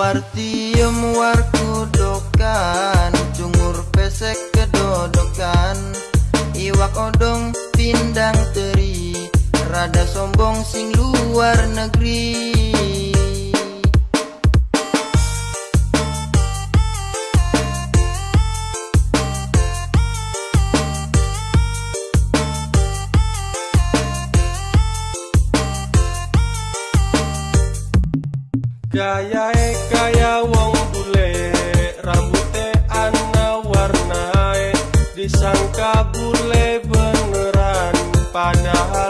Wartiem warku dokan Cungur pesek kedodokan. Iwak odong pindang teri. Rada sombong sing luar negeri Gaya kaya wong bule. Rambute ana warnae. Disangka bule beneran Padahal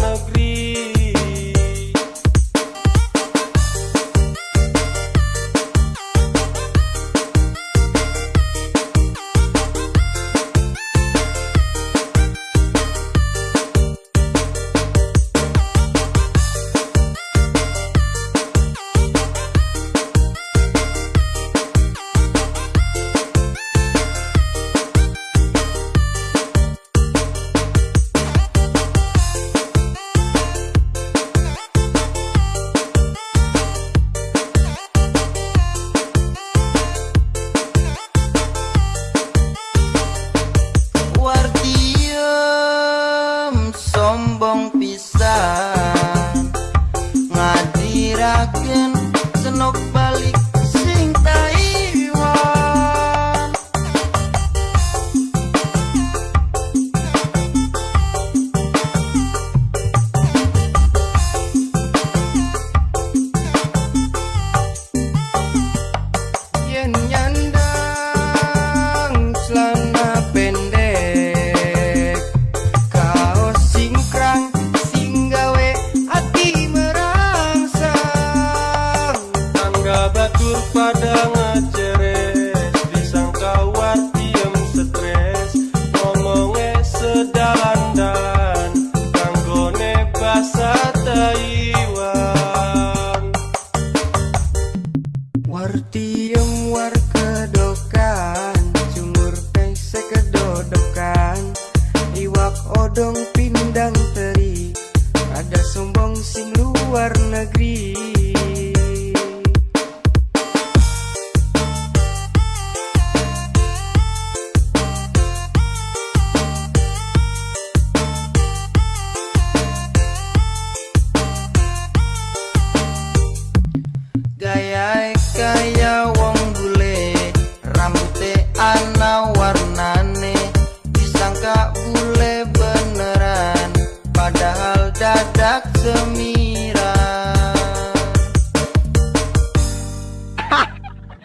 Iwak odong pindang teri. Ada sombong sing luar negeri